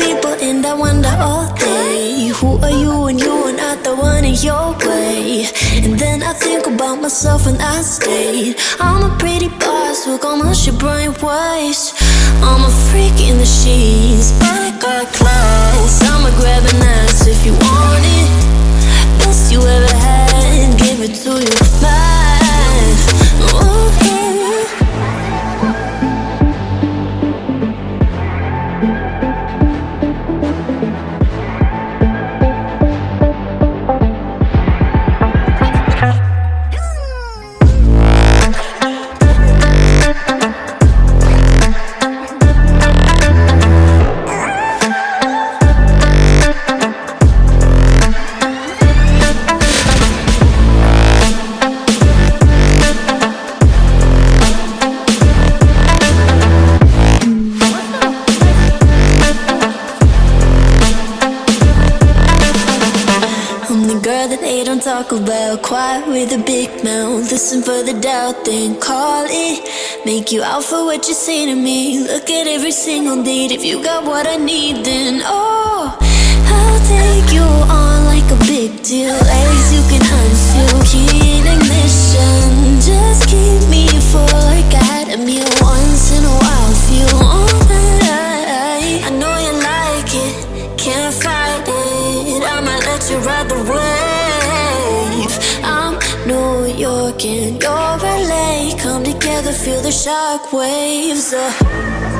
people and I wonder all day Who are you and you are not the one in your way? And then I think about myself and I stayed I'm a pretty boss with almost your brain waves I'm a freak in the sheets, but don't talk about Quiet with a big mouth. Listen for the doubt, then call it. Make you out for what you say to me. Look at every single date If you got what I need, then oh I'll take you on like a big deal. Legs you can unseal Key ignition And you're LA Come together, feel the shock waves uh.